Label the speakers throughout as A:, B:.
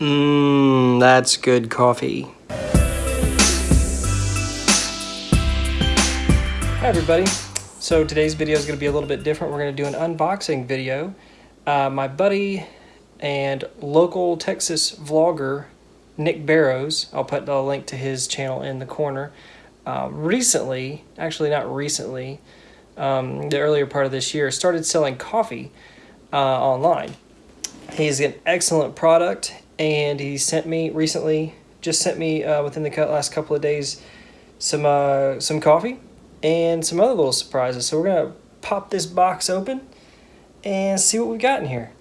A: Mmm, that's good coffee. Hi everybody. So today's video is going to be a little bit different. We're going to do an unboxing video. Uh, my buddy and local Texas vlogger, Nick Barrows, I'll put a link to his channel in the corner, uh, recently, actually not recently, um, the earlier part of this year, started selling coffee uh, online. He's an excellent product and he sent me recently, just sent me uh, within the last couple of days, some uh, some coffee and some other little surprises. So we're gonna pop this box open and see what we got in here.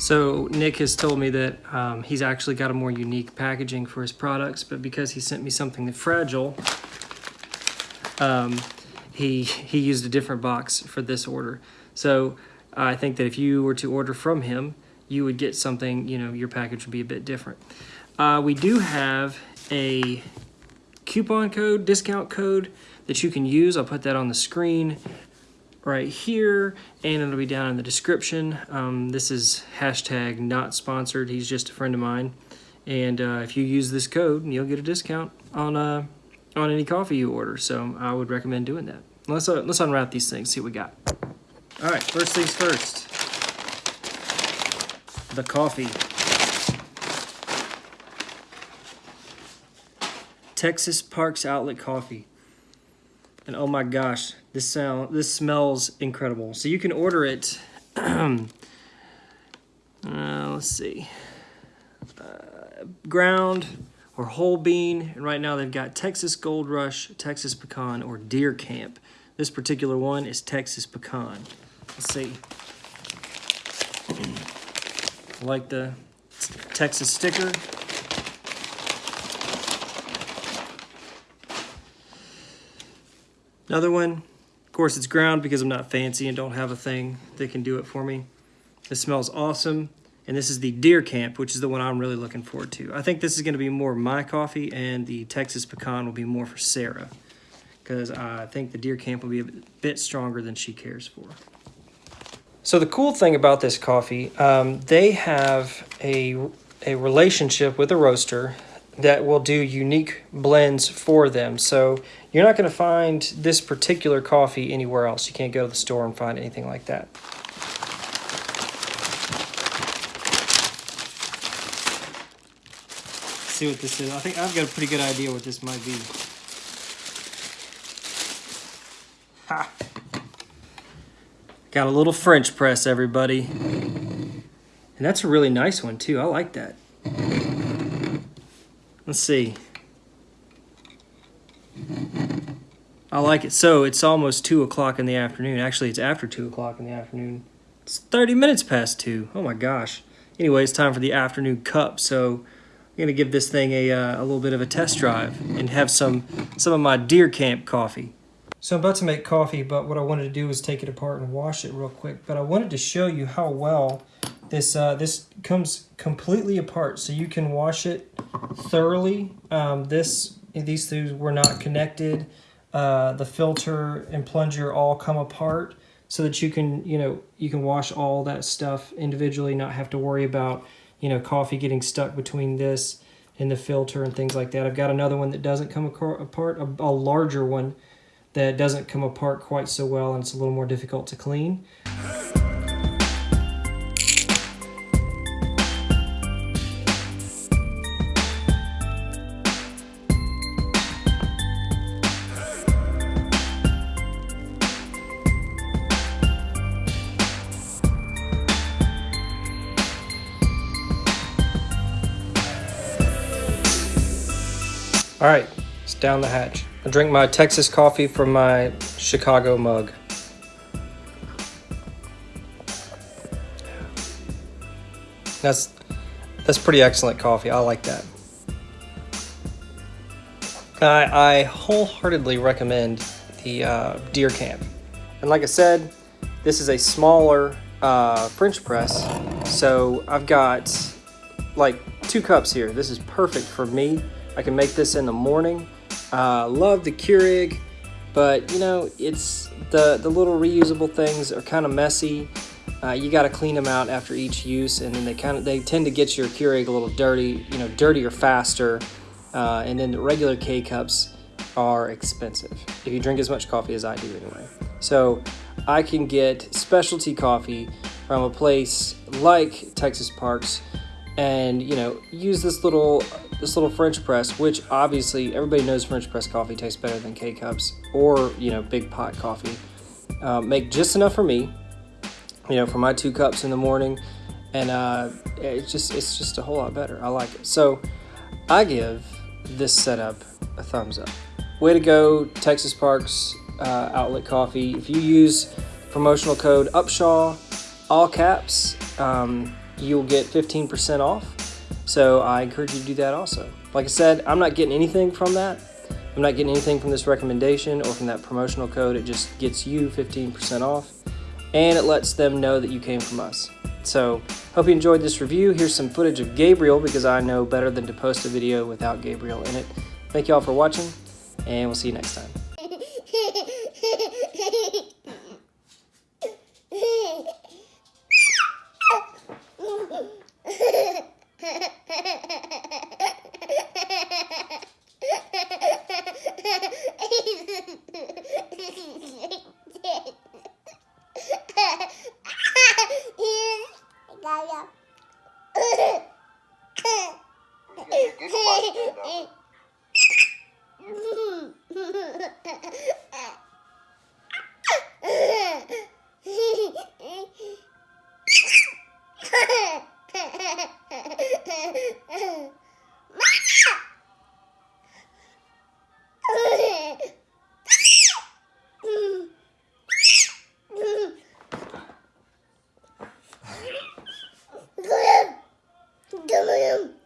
A: So Nick has told me that um, he's actually got a more unique packaging for his products, but because he sent me something fragile, um, he he used a different box for this order. So I think that if you were to order from him, you would get something. You know, your package would be a bit different. Uh, we do have a coupon code, discount code that you can use. I'll put that on the screen right here and it'll be down in the description. Um, this is hashtag not sponsored. He's just a friend of mine. And uh, if you use this code you'll get a discount on uh, on any coffee you order. So I would recommend doing that. Let's uh, let's unwrap these things see what we got. All right first things first. The coffee. Texas Parks Outlet Coffee. And oh my gosh, this sound this smells incredible. So you can order it. uh, let's see, uh, ground or whole bean. And right now they've got Texas Gold Rush, Texas Pecan, or Deer Camp. This particular one is Texas Pecan. Let's see. I like the Texas sticker. Another one, of course it's ground because I'm not fancy and don't have a thing that can do it for me. This smells awesome. And this is the Deer Camp, which is the one I'm really looking forward to. I think this is going to be more my coffee, and the Texas Pecan will be more for Sarah. Because I think the Deer Camp will be a bit stronger than she cares for. So the cool thing about this coffee, um, they have a, a relationship with a roaster that will do unique blends for them. So you're not going to find this particular coffee anywhere else. You can't go to the store and find anything like that. Let's see what this is. I think I've got a pretty good idea what this might be. Ha! Got a little French press, everybody. And that's a really nice one, too. I like that. Let's see. I like it. So it's almost 2 o'clock in the afternoon. Actually, it's after 2 o'clock in the afternoon. It's 30 minutes past 2. Oh my gosh. Anyway, it's time for the afternoon cup. So I'm going to give this thing a, uh, a little bit of a test drive and have some, some of my Deer Camp coffee. So I'm about to make coffee, but what I wanted to do was take it apart and wash it real quick. But I wanted to show you how well this uh, this comes completely apart, so you can wash it thoroughly. Um, this these two were not connected. Uh, the filter and plunger all come apart so that you can you know you can wash all that stuff individually, not have to worry about you know coffee getting stuck between this and the filter and things like that. I've got another one that doesn't come apart, a, a larger one that doesn't come apart quite so well and it's a little more difficult to clean. All right, it's down the hatch. I drink my Texas coffee from my Chicago mug. That's That's pretty excellent coffee. I like that. I, I wholeheartedly recommend the uh, Deer Camp. And like I said, this is a smaller uh, French press. So I've got like two cups here. This is perfect for me. I can make this in the morning. Uh, love the Keurig, but you know, it's the, the little reusable things are kind of messy. Uh, you got to clean them out after each use, and then they kind of they tend to get your Keurig a little dirty, you know, dirtier faster. Uh, and then the regular K cups are expensive if you drink as much coffee as I do anyway. So I can get specialty coffee from a place like Texas Parks and you know use this little this little French press, which obviously everybody knows French press coffee tastes better than K cups or you know big pot coffee. Uh, make just enough for me, you know, for my two cups in the morning, and uh, it's just it's just a whole lot better. I like it. So I give this setup a thumbs up. Way to go, Texas Parks uh, Outlet Coffee. If you use promotional code Upshaw, all caps, um, you'll get 15% off. So I encourage you to do that also. Like I said, I'm not getting anything from that. I'm not getting anything from this recommendation or from that promotional code. It just gets you 15% off and it lets them know that you came from us. So, hope you enjoyed this review. Here's some footage of Gabriel because I know better than to post a video without Gabriel in it. Thank you all for watching, and we'll see you next time.
B: Hey! will.